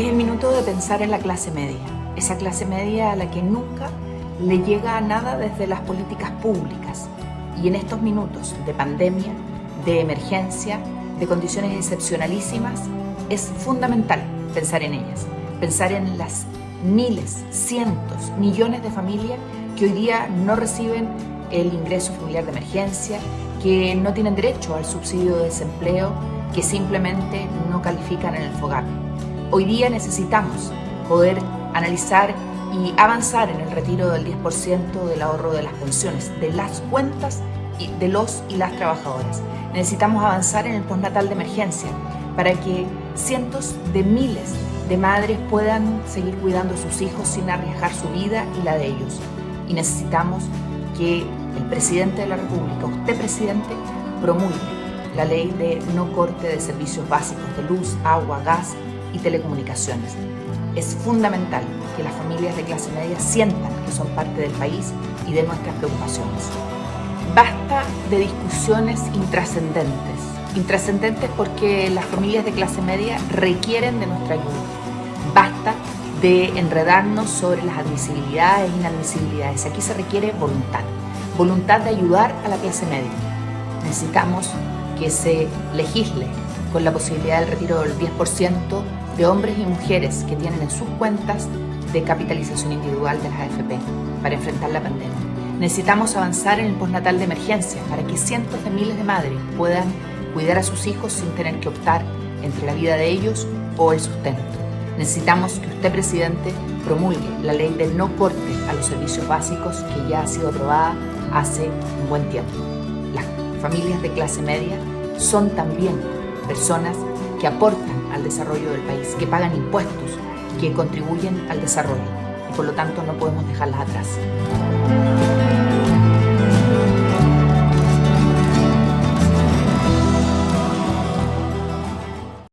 Es el minuto de pensar en la clase media, esa clase media a la que nunca le llega a nada desde las políticas públicas. Y en estos minutos de pandemia, de emergencia, de condiciones excepcionalísimas, es fundamental pensar en ellas, pensar en las miles, cientos, millones de familias que hoy día no reciben el ingreso familiar de emergencia, que no tienen derecho al subsidio de desempleo, que simplemente no califican en el FOGAP. Hoy día necesitamos poder analizar y avanzar en el retiro del 10% del ahorro de las pensiones, de las cuentas de los y las trabajadoras. Necesitamos avanzar en el postnatal de emergencia para que cientos de miles de madres puedan seguir cuidando a sus hijos sin arriesgar su vida y la de ellos. Y necesitamos que el presidente de la República, usted presidente, promulgue la ley de no corte de servicios básicos de luz, agua, gas y telecomunicaciones. Es fundamental que las familias de clase media sientan que son parte del país y de nuestras preocupaciones. Basta de discusiones intrascendentes. Intrascendentes porque las familias de clase media requieren de nuestra ayuda. Basta de enredarnos sobre las admisibilidades e inadmisibilidades. Aquí se requiere voluntad. Voluntad de ayudar a la clase media. Necesitamos que se legisle con la posibilidad del retiro del 10% de hombres y mujeres que tienen en sus cuentas de capitalización individual de las AFP para enfrentar la pandemia. Necesitamos avanzar en el postnatal de emergencia para que cientos de miles de madres puedan cuidar a sus hijos sin tener que optar entre la vida de ellos o el sustento. Necesitamos que usted, presidente, promulgue la ley del no corte a los servicios básicos que ya ha sido aprobada hace un buen tiempo. Las familias de clase media son también personas que aportan al desarrollo del país, que pagan impuestos, que contribuyen al desarrollo y por lo tanto no podemos dejarlas atrás.